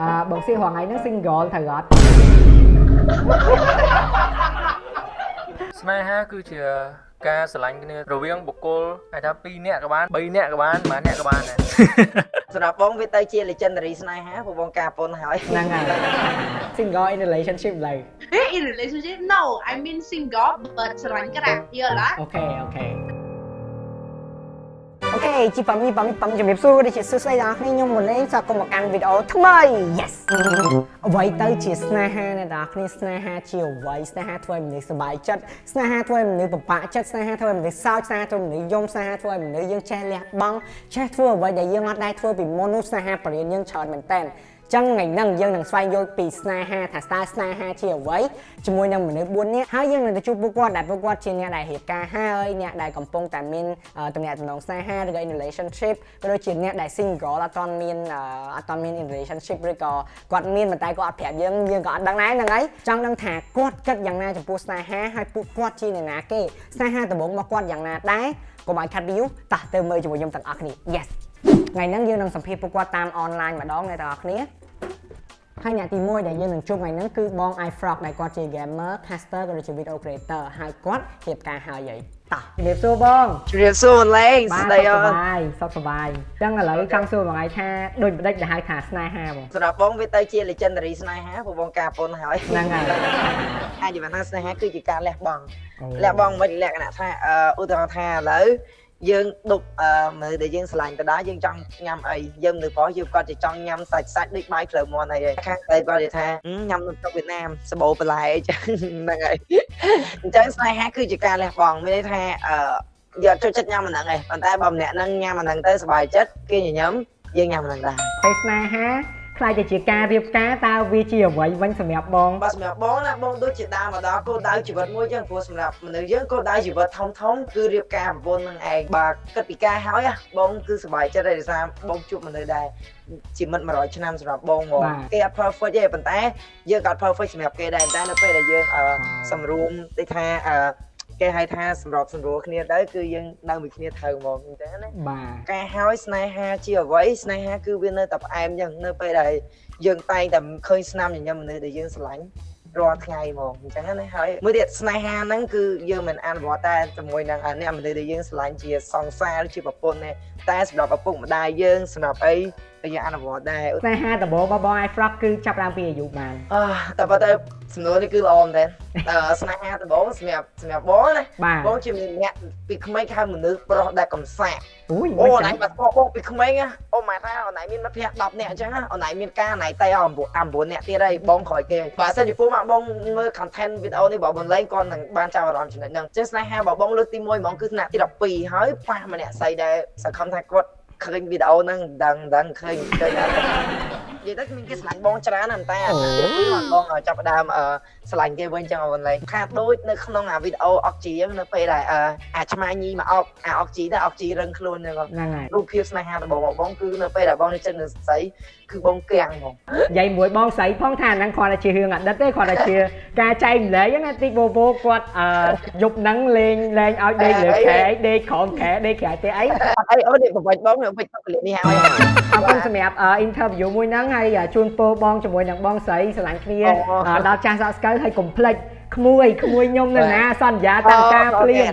អឺបងសៀរាល់ថ្ងៃហ្នឹង single ត្រូវអត់ស្នេហាគឺជាការស្រឡាញ់គ្នារវាងបុគ្គលហៅថា2នាក់ក៏បាន3នាក់ក៏បានប៉ុន្មាននាក់ក៏បានដែរសម្រាប់បងវាទៅជា legendary ស្នេហាព្រោះបងការពុនហើយហ្នឹងហើយ single in relationship ឡើយ in relationship no I mean single but ស្រឡាញ់ក្រាស់យល់လားអូខេអូខេ អូខេជីប៉ាមីប៉ាមីប៉ាមីជំរាបសួរដូចជាសួស្តីដល់អ្នកខ្ញុំមុននេះសូមគុំមកកាន់វីដេអូថ្មី Yes អ្វីទៅជាស្នេហាអ្នកនរគ្នាស្នេហាជាអ្វីស្នេហាធ្វើឲ្យមនុស្សសប្បាយចិត្តស្នេហាធ្វើឲ្យមនុស្សពិបាកចិត្តស្នេហាធ្វើឲ្យមនុស្សសោកស្នេហាធ្វើឲ្យមនុស្សយំស្នេហាធ្វើឲ្យមនុស្សយើងចេះលះបង់ចេះធ្វើអ្វីដែលយើងអត់ដែរធ្វើពីមុននោះស្នេហាបរិញ្ញាយើងច្រើនមែនតើ ចឹងថ្ងៃហ្នឹងយើងនឹងស្វែងយល់ពីស្នេហាថាតើស្នេហាជាអ្វីជាមួយនឹងមនុស្ស4នាក់ហើយយើងនឹងទៅជួបពួកគាត់ដែលពួកគាត់ជាអ្នកដែលរៀបការហើយអ្នកដែលកំពុងតែមានទំនាក់ទំនងស្នេហាឬក៏ in relationship ក៏ដូចជាអ្នកដែល single អត់ទាន់មានអត់ទាន់មាន in relationship ឬក៏គាត់មានប៉ុន្តែគាត់អត់ប្រាប់យើងយើងក៏អត់ដឹងដែរហ្នឹងហើយចង់ដឹងថាគាត់គិតយ៉ាងណាចំពោះស្នេហាហើយពួកគាត់ជាអ្នកណាគេស្នេហាដំបូងរបស់គាត់យ៉ាងណាដែរកុំឲ្យខាត់ view តោះទៅមើលជាមួយខ្ញុំទាំងអស់គ្នា yes ថ្ងៃហ្នឹងយើងនឹងសម្ភាសពួកគាត់តាមអនឡាញម្ដងអ្នកទាំងអស់គ្នា ហើយអ្នកទី1ដែលយើងនឹងជួបថ្ងៃហ្នឹងគឺបង iFrog ដែលគាត់ជា gamer, caster ក៏ដូចជា video creator ហើយគាត់រៀបការហើយហីតោះជំរាបសួរបងជំរាបសួរមិនលេងស្ដីអូនបាយសុខសប្បាយអញ្ចឹងឥឡូវចង់សួរបងឯងថាដូចបដិចដែលហៅថាស្នេហាបងសម្រាប់បងវាទៅជា legendary ស្នេហាព្រោះបងការពុនហើយហ្នឹងហើយអាចនិយាយថាស្នេហាគឺជាការលះបង់លះបង់មិនលក្ខណៈថាឧទាហរណ៍ថាឥឡូវ យើងដុកអឺមើលដែលយើងឆ្លាញ់ទៅដែរយើងចង់ញ៉ាំអីយើងនៅប្រុសយើងគាត់จะចង់ញ៉ាំសាច់សាច់ដូចបាយផ្លូវមន់អីខាងតែគាត់និយាយថាញ៉ាំនំទឹកវៀតណាមសបោបន្លែអញ្ចឹងហ្នឹងហើយអញ្ចឹងស្នេហាគឺជាការលះបង់មានន័យថាអឺយកចូលចិត្តញ៉ាំអាហ្នឹងឯងប៉ុន្តែបើម្នាក់ហ្នឹងញ៉ាំអាហ្នឹងទៅសុបាយចិត្តគេញញឹមយើងញ៉ាំអាហ្នឹងដែរហើយស្នេហា ខ្លាចទៅជាការរៀបការតើវាជាអ្វីវិញសម្រាប់បងបាទសម្រាប់បងណាបងដូចជាដើមមកដល់គោលដៅជីវិតមួយចឹងព្រោះសម្រាប់មនុស្សយើងគោលដៅជីវិតធំធំគឺរៀបការប្រពន្ធនឹងឯងបាទគិតពីការហើយបងគឺសុបាយចិត្តដោយសារបងជួបមនុស្សដែរជាមិត្ត100ឆ្នាំសម្រាប់បងមកគេអត់ perfect ទេប៉ុន្តែយើងក៏អត់ perfect សម្រាប់គេដែរតែនៅពេលដែលយើងសម្រួមដូចថា គេហៅថាសម្របសម្រួលគ្នាទៅគឺយើងនៅមួយគ្នាត្រូវហ្មងអញ្ចឹងណាបាទការហើយស្នេហាជាអ្វីស្នេហាគឺវានៅតែផ្អែមអញ្ចឹងនៅពេលដែលយើងតែងតែឃើញស្នាមញញឹមមនុស្សដែលយើងស្រឡាញ់រាល់ថ្ងៃហ្មងអញ្ចឹងណាហើយមួយទៀតស្នេហាហ្នឹងគឺយើងមិនអនុវត្តតែជាមួយនឹងអ្នកមនុស្សដែលយើងស្រឡាញ់ជាសង្សារជាប្រពន្ធទេតែសម្រាប់ឪពុកម្ដាយយើងសម្រាប់អី យើងអនុវត្តដែរស្នេហាដំបូងរបស់បង iFrog គឺចាប់ឡើងពីអាយុបានអឺតែប៉ុន្តែសំណួរនេះគឺល្អមែនតើស្នេហាដំបូងសម្រាប់សម្រាប់បងណាបងជាអ្នកពីក្មេងហៅមនុស្សប្រុសដែលកំសាកអូយអូណៃបាត់បងពីក្មេងអូម៉ែថាអូណៃមានមិត្តភក្តិ10នាក់អញ្ចឹងអូណៃមានការណៃតែ9 9នាក់ទៀតហើយបងក្រោយគេបើសិនជាពូមកបងមើល content វីដេអូនេះបើបងលេងគាត់នឹងបានចាប់អារម្មណ៍ចំណុចហ្នឹងចឹងស្នេហាបើបងលើកទី1ហ្មងគឺថ្នាក់ទី12ហើយប៉ះម្នាក់ស្អីដែលសង្ឃឹមថាគាត់ ឃើញវីដេអូហ្នឹងដឹងដឹងឃើញឃើញនិយាយទៅមានគេស្លាញ់បងច្រើនណាស់តែអាពីបងចាប់ដើមស្លាញ់គេវិញចឹងអូនលេងខាតដូចនៅក្នុងអាវីដេអូអុកជីនៅពេលដែលអាឆ្មាញីមកអុកអាអុកជីតែអុកជីរឹងខ្លួនហ្នឹងហ្នឹងហើយរូបភាពស្នេហារបស់បងគឺនៅពេលដែលបងនៅចិត្តនឹងស្រី គឺបងគាំងហ្មងនិយាយមួយបងស្រីផងថាហ្នឹងគ្រាន់តែជារឿងអតីតទេគ្រាន់តែជាការចែកម្លែកណាទីបូបូគាត់អឺយប់ហ្នឹងលេងលេងឲ្យដេកលើខែដេកក្រោមខែដេកក្រៅទេអីអីអូនេះប្រវត្តិបងប្រវត្តិពលិនេះហើយអរគុណសម្រាប់ interview មួយហ្នឹងហើយជូនពរបងជាមួយនឹងបងស្រីស្រឡាញ់គ្នាដល់ចាស់សាក់ស្កើហើយកុំភ្លេច ក្មួយក្មួយខ្ញុំនៅណាសន្យាតាមការភ្លាម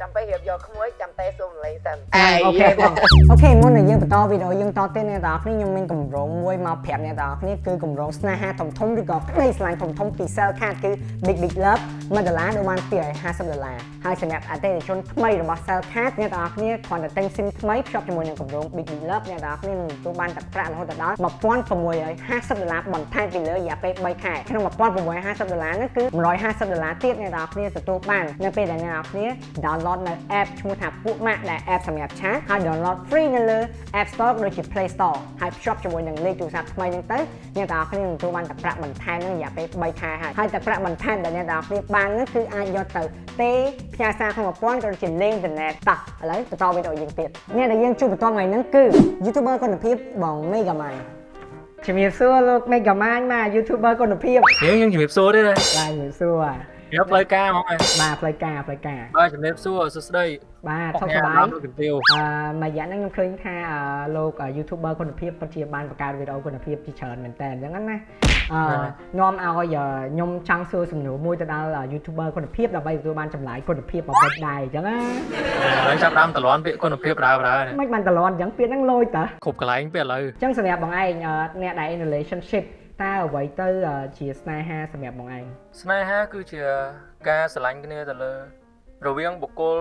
ចាំពេលរៀបយកក្មួយចាំតែសូមលេងសិនអូខេបងអូខេមុននឹងយើងបន្តវីដេអូយើងតទៅអ្នកទាំងអស់គ្នាខ្ញុំមានកម្រងមួយមកប្រាប់អ្នកទាំងអស់គ្នាគឺកម្រងស្នេហាធំធំឬក៏ក្តីស្រឡាញ់ធំធំពី Cell Card គឺ Big Big Love 1ដុល្លារដូចបាន250ដុល្លារហើយសម្រាប់អតិថិជនថ្មីរបស់ Cell Card អ្នកទាំងអស់គ្នាគ្រាន់តែទិញ SIM ថ្មីភ្ជាប់ជាមួយនឹងកម្រង Big Big Love អ្នកទាំងអស់គ្នានឹងទទួលបានទឹកប្រាក់រហូតដល់1650ដុល្លារបន្ថែមពីលើរយៈពេល3ខែក្នុង1650ដុល្លារនោះគឺ150ដុល្លារទៀតអ្នកទាំងអស់គ្នាទទួលបាននៅពេលដែលអ្នកទាំងអស់គ្នា download នៅ app ឈ្មោះថាពួកម៉ាក់ដែល app សម្រាប់ឆាតហើយ download free នៅលើ App Store ដូចជា Play Store ហើយភ្ជាប់ជាមួយនឹងលេខទូរស័ព្ទថ្មីហ្នឹងទៅអ្នកទាំងអស់គ្នានឹងទទួលបានទឹកប្រាក់បន្ថែមនឹងរយៈពេល3ខែហើយហើយទឹកប្រាក់បន្ថែមដែលអ្នកទាំងអស់គ្នាបាននោះគឺអាចយកទៅទេផ្ញើសារក្នុងប្រព័ន្ធក៏ដូចជាលេងអ៊ីនធឺណិតតោះឥឡូវបន្តវីដេអូយើងទៀតអ្នកដែលយើងជួបបន្តថ្ងៃហ្នឹងគឺ YouTuber គុណភាពបង Megaman ជំរាបសួរលោក Megaman មក YouTuber គុណភាពយើងយើងជំរាបសួរទេបាទជំរាបសួរ វាផ្លូវការហ្មងឯងបាទផ្លូវការផ្លូវការបាទជំរាបសួរសួស្តីបាទសុខញ៉ាសប្បាយដល់លោកទាវអឺមួយរយៈហ្នឹងខ្ញុំឃើញថាអឺលោក YouTuber គុណភាពពិតជាបានបង្កើតវីដេអូគុណភាពជាច្រើនមែនតើអញ្ចឹងណាអឺនាំឲ្យខ្ញុំចង់សួរសំណួរមួយទៅដល់ YouTuber គុណភាពដើម្បីទទួលបានចម្លើយគុណភាពអ្វីដែរអញ្ចឹងណាហើយចាប់ដើមតលន់ពាក្យគុណភាពដើរដើរមិនបានតលន់អញ្ចឹងពាក្យហ្នឹងលយតើគ្រប់កន្លែងពេលឥឡូវអញ្ចឹងសម្រាប់បងឯងអឺអ្នកដែល in relationship តើអ្វីទៅអឺជាស្នេហាសម្រាប់បងឯងស្នេហាគឺជាការស្រឡាញ់គ្នាទៅលើ រវាងបុគ្គល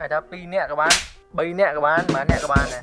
អាចថា2នាក់ក៏បាន3នាក់ក៏បានប៉ុន្មាននាក់ក៏បានដែរ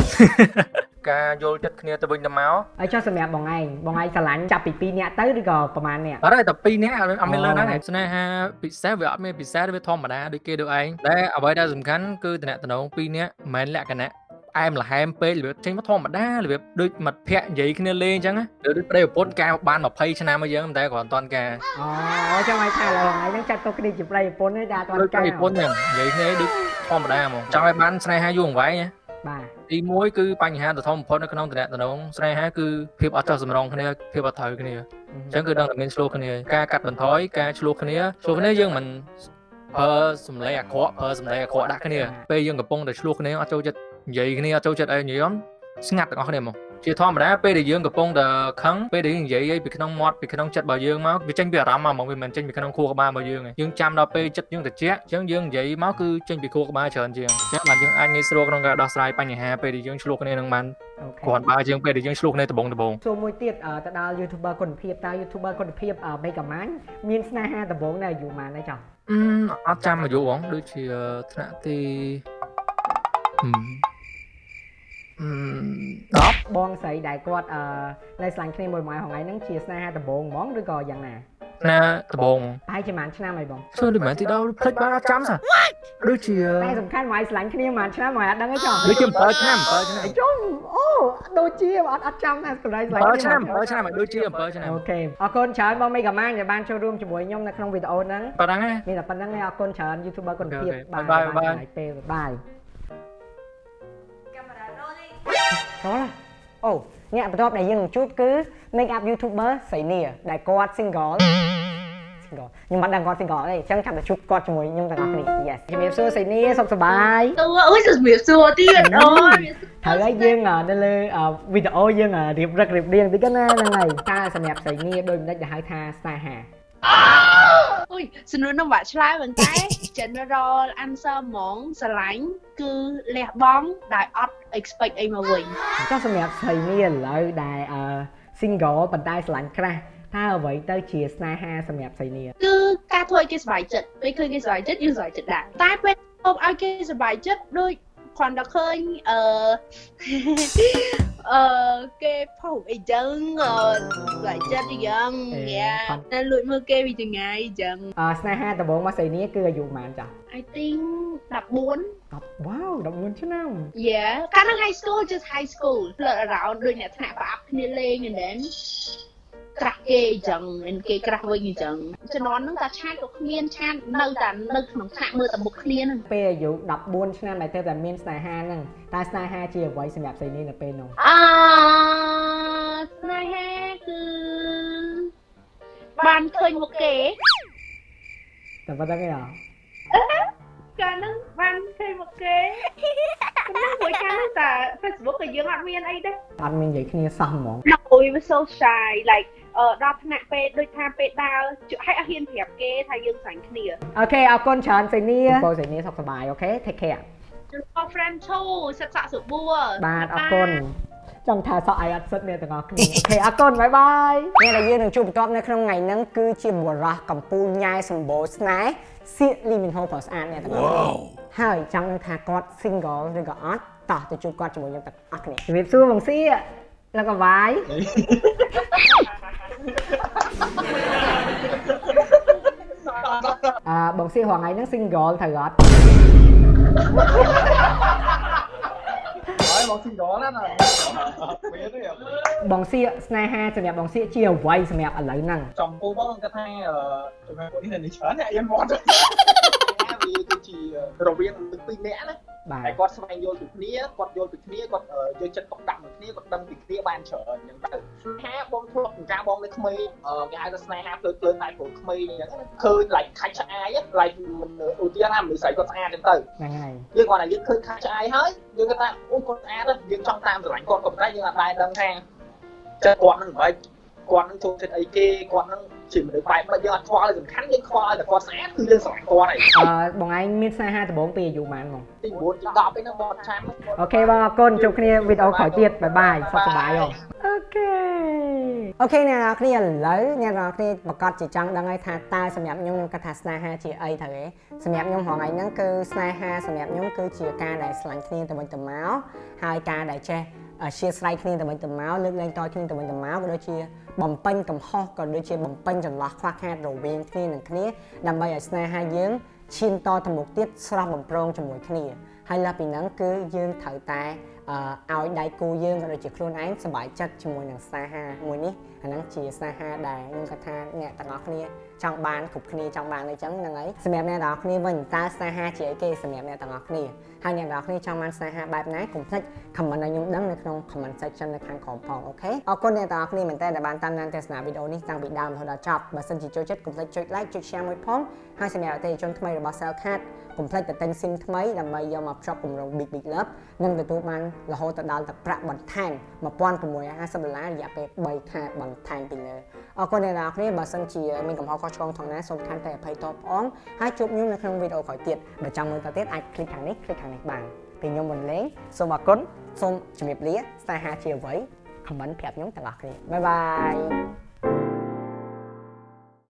ការយល់ចិត្តគ្នាទៅវិញទៅមកហើយចុះសម្រាប់បងឯងបងឯងស្រឡាញ់ចាប់ពី2នាក់ទៅឬក៏ប្រហែលនាក់អត់ទេតែ2នាក់អត់មានលើហ្នឹងអូឯងស្នេហាពិសេសវាអត់មានពិសេសវាធម្មតាដូចគេដូចឯងតែអ្វីដែលសំខាន់គឺតំណែង2នាក់មិនមែនលក្ខណៈ អែមល្ហែមពេករបៀបចេញមកធម្មតារបៀបដូចមិត្តភ័ក្តិនិយាយគ្នាលេងអញ្ចឹងណាដូចប្តីប្រពន្ធការបាន20ឆ្នាំមកយើងតែគ្រាន់តែអត់ការអូចាំឲ្យថាឥឡូវបងឯងហ្នឹងចាត់ទុកគ្នាជាប្រិយប្រពន្ធទេតែអត់ទាដូចន់ប្តីកាប្រពន្ធអញ្ចឹងនិយាយគ្នាដូចធម្មតាហ្មងចង់ឲ្យបានស្នេហាយូរអង្វែងណាបាទទី1គឺបញ្ហាដ៏ធំបំផុតនៅក្នុងតំណែងស្នេហាគឺភាពអត់ចោះសម្រងគ្នាភាពអត់ត្រូវគ្នាអញ្ចឹងគឺដឹងតែមានឆ្លោះគ្នាការកាត់បន្ថយការឆ្លោះគ្នាឆ្លោះគ្នាយើងមិនប្រើសម្លេងអាក្រក់ប្រើសម្លេងអាក្រក់ដាក់គ្នាពេលយើងកំពុងតែឆ្លោះគ្នាអត់ចូលចិត្ត និយាយគ្នាអត់ចូលចិត្តអីនិយាយស្ងាត់ទាំងអស់គ្នាហ្មងជាធម្មតាពេលដែលយើងកំពុងតែខឹងពេលដែលយើងនិយាយអីពីក្នុងមាត់ពីក្នុងចិត្តរបស់យើងមកវាចេញពីអារម្មណ៍មកហ្មងវាមិនចេញពីក្នុងខួរក្បាលរបស់យើងទេយើងចាំដល់ពេលចិត្តយើងត្រជាក់អញ្ចឹងយើងនិយាយមកគឺចេញពីខួរក្បាលច្រើនជាងអញ្ចឹងបានយើងអាចងាយស្រួលក្នុងការដោះស្រាយបញ្ហាពេលដែលយើងឆ្លោះគ្នានឹងបានអូខេគ្រាន់បើជាងពេលដែលយើងឆ្លោះគ្នាដបងដបងសួរមួយទៀតអឺទៅដល់ YouTuber គុណភាពតើ YouTuber គុណភាពអឺ Mega Man មានស្នេហាដំបូងនៅអាយុប៉ុន្មានដែរចុះអឺអត់ចាំអាយុហ្មងដូចជាថ្នាក់ទីអឺអឺ 10បងស្រីដែលគាត់អឺនៅស្លាញ់គ្នាមួយមួយហងៃហ្នឹងជាស្នេហាដំបូងហ្មងឬក៏យ៉ាងណាណាដបងប្រហែលជាប៉ុន្មានឆ្នាំហើយបងធ្វើដូចមិនទីដល់ភ្លេចបានអត់ចាំសោះដូចជាតែសំខាន់មកឲ្យស្លាញ់គ្នាប៉ុន្មានឆ្នាំមកអត់ដឹងទេចុះដូចជា7ឆ្នាំ7ឆ្នាំចុងអូដូចជាអត់អត់ចាំថាស្រីស្លាញ់7ឆ្នាំ7ឆ្នាំដូចជា7ឆ្នាំអូខេអរគុណច្រើនបង Mega Man ដែលបានចូលរួមជាមួយខ្ញុំនៅក្នុងវីដេអូហ្នឹងប៉ណ្ណឹងណាមានតែប៉ុណ្្នឹងទេអរគុណច្រើន YouTuber គុណភាពអូខេបាទបាយបាយចំណាយពេលបាយ ដល់ហើយអូអ្នកបន្ទាប់ដែលយើងនឹងជួបគឺ make up youtuber ស្រីនីដែលគាត់ single single ខ្ញុំមិនដឹងគាត់ single ទេអញ្ចឹងចាំតែជួបគាត់ជាមួយខ្ញុំទាំងអស់គ្នា yes ជំរាបសួរស្រីនីសុខសប្បាយអូអូជំរាបសួរទៀតអូហើយយើងនៅលើវីដេអូយើងរៀបរឹករៀបរៀងតិចណាហ្នឹងហើយតើសម្រាប់ស្រីនីដោយមិនដាច់ដែលហៅថាស្នេហាអូយសំនួរនោះវាក់ឆ្លើយមែនទេ general answer ហ្មងស្រឡាញ់គឺលះបង់ដែលអត់ expect អីមកវិញចុះសម្រាប់ស្រីនីឥឡូវដែលអឺ single ប៉ុន្តែស្រឡាញ់ក្រាស់តើអ្វីទៅជាស្នេហាសម្រាប់ស្រីនីគឺការធ្វើឲ្យគេសប្បាយចិត្តពេលឃើញគេសប្បាយចិត្តយើងសប្បាយចិត្តដែរតែពេលធ្វើឲ្យគេសប្បាយចិត្តដូចគ្រាន់តែឃើញអឺ អឺគេផុសអីចឹងអឺសប្បាយចិត្តអីចឹងយ៉ាតែលួចមើលគេពីចងាយអីចឹងអឺស្នេហាដំបូងមកស្រីនីគឺអាយុប៉ុន្មានចាស់ I think 14 10 wow 14ឆ្នាំ Yeah កាលហ្នឹង high school just high school flirt around ដូចអ្នកថ្នាក់ប្រអាប់គ្នាលេង and then ក្រាស់គេអញ្ចឹង and គេក្រាស់វិញអញ្ចឹងជំនាន់ហ្នឹងតាឆាតក៏គ្មានឆាតនៅតែនៅក្នុងថ្នាក់មើលតែមុខគ្នាហ្នឹងពេលអាយុ14ឆ្នាំដែលទៅតែមានស្នេហាហ្នឹងតើស្នេហាជាអ្វីសម្រាប់ស្រីនីនៅពេលនោះអឺស្នេហាគឺបានឃើញមុខគេតែប៉ុណ្្នឹងឯងហ៎កាលហ្នឹងបានឃើញមុខគេប៉ុន្តែមួយកាលហ្នឹងតែ Facebook ក៏យើងអត់មានអីដែរអត់មាននិយាយគ្នាសោះហ្មង No we were so shy like អឺដល់ថ្នាក់ពេលដូចថាពេលដើរឲ្យអត់ហ៊ានប្រាប់គេថាយើងស្រាញ់គ្នាអូខេអរគុណច្រើនស្រីនីបងស្រីនីសុខសប្បាយអូខេ take care ចូល friend ឈូសិក្សាសុបួរបាទអរគុណចង់ថាសក់អីអត់សិតអ្នកទាំងអស់គ្នាអូខេអរគុណបាយបាយអ្នកដែលយើងនឹងជួបបន្ទាប់នៅក្នុងថ្ងៃហ្នឹងគឺជាបុរសកំពូលញ៉ែសម្បូរស្នេហ៍សៀកលីមីនហូប្រើស្អាតអ្នកទាំងអស់គ្នាហើយចង់ដឹងថាគាត់ single ឬក៏អត់ តោះទៅជួបគាត់ជាមួយខ្ញុំទាំងអស់គ្នាជំរាបសួរបងសៀលោកកវាយអឺបងសៀហងៃហ្នឹង single ត្រូវអត់បងស៊ីដល់ណាមានទេបងស៊ីស្នេហាសម្រាប់បងស៊ីជាអ្វីសម្រាប់ឥឡូវហ្នឹងចំពោះបងគាត់ថាជំនាន់ពួកនេះនេះច្រើនអ្នកយើងមក ជាជារវាងមនុស្សពីរនាក់ណាបាទតែគាត់ស្វែងយល់ពីគ្នាគាត់យល់ពីគ្នាគាត់អឺយកចិត្តទុកដាក់នឹងគ្នាគាត់ដឹងពីគ្នាបានច្រើនអញ្ចឹងទៅស្នេហាបងធ្លាប់ពីការបងនៅក្មេងអឺគេហៅថាស្នេហាភ្លើភ្លើតែព្រោះក្មេងអញ្ចឹងណាឃើញ like ខាច់ឆ្អាយ like ឧទាហរណ៍ថាមនុស្សស្រីគាត់ស្អាតអញ្ចឹងទៅហ្នឹងហើយយើងគាត់ថាយើងឃើញកាច់ឆ្ងាយហើយយើងគាត់ថាអូគាត់ស្អាតណាស់យើងចង់តាមស្រឡាញ់គាត់ក៏ប៉ុន្តែយើងអត់ដែរដឹងថាចិត្តគាត់នឹងមិនគាត់នឹងចូលចិត្តអីគេគាត់នឹង ជាមនុស្សបែបមិនយើងអត់ខ្វល់សំខាន់យើងខ្វល់ឲ្យតែគាត់ស្អាតគឺយើងស្រឡាញ់គាត់ហើយអឺបងឯងមានស្នេហាដំបូងពីអាយុប៉ុន្មានបងទី9ទី10ឯហ្នឹងបងឆាន okay បងអរគុណជួបគ្នាវីដេអូក្រោយទៀត bye bye សុខសប្បាយបង okay okay អ្នកនរគ្នាឥឡូវអ្នកនរគ្នាប្រកាសជាចង់ដឹងហើយថាតើសម្រាប់ខ្ញុំខ្ញុំគិតថាស្នេហាជាអីទៅទេសម្រាប់ខ្ញុំហងៃហ្នឹងគឺស្នេហាសម្រាប់ខ្ញុំគឺជាការដែលស្រឡាញ់គ្នាទៅវិញទៅមកហើយការដែលចេះ អធ្យាស្រ័យគ្នាទៅវិញទៅមកលើកលែងតគ្នាទៅវិញទៅមកក៏ដូចជាបំពេញកំហុសក៏ដូចជាបំពេញចន្លោះខ្វះខាតរវាងគ្នានឹងគ្នាដើម្បីឲ្យស្នេហាយើងឈានតទៅមុខទៀតស្រស់បំព្រងជាមួយគ្នាហើយលើសពីហ្នឹងគឺយើងត្រូវតែអឺឲ្យដៃគូយើងក៏ដូចជាខ្លួនឯងសប្បាយចិត្តជាមួយនឹងស្នេហាមួយនេះ អាហ្នឹងជាស្នេហាដែលខ្ញុំគិតថាអ្នកទាំងអស់គ្នាចង់បានគ្រប់គ្នាចង់បានអីចឹងហ្នឹងហើយសម្រាប់អ្នកទាំងអស់គ្នាវិញតើស្នេហាជាអីគេសម្រាប់អ្នកទាំងអស់គ្នាហើយអ្នកទាំងអស់គ្នាចង់បានស្នេហាបែបណាកុំភ្លេច comment ឲ្យខ្ញុំដឹងនៅក្នុង comment section នៅខាងក្រោមផងអូខេអរគុណអ្នកទាំងអស់គ្នាមែនតើដែលបានតាមដានទស្សនាវីដេអូនេះតាំងពីដើមរហូតដល់ចប់បើសិនជាចូលចិត្តកុំភ្លេចចុច like ចុច share មួយផងហើយសម្រាប់អតិថិជនថ្មីរបស់ Cellcard កុំភ្លេចទៅទិញ SIM ថ្មីដើម្បីយកមកភ្ជាប់គម្រោង Big Big Love និងទទួលបានរហូតដល់តែប្រាក់បន្ថែម1650ដុល្លាររយៈពេល3ខែបន្ថែមពីលើអរគុណអ្នកនរគ្នាបើសិនជាមានកំហុសខុសឆ្គងផងណាសូមខន្តីអភ័យទោសផងហើយជួបខ្ញុំនៅក្នុងវីដេអូក្រោយទៀតបើចង់មើលតទៀតអាច click ខាងនេះ click ខាងនេះបានពេលខ្ញុំមិនលេងសូមអរគុណសូមជម្រាបលាស្នេហាជាអ្វី comment ប្រាប់ខ្ញុំទាំងអស់គ្នាបាយបាយ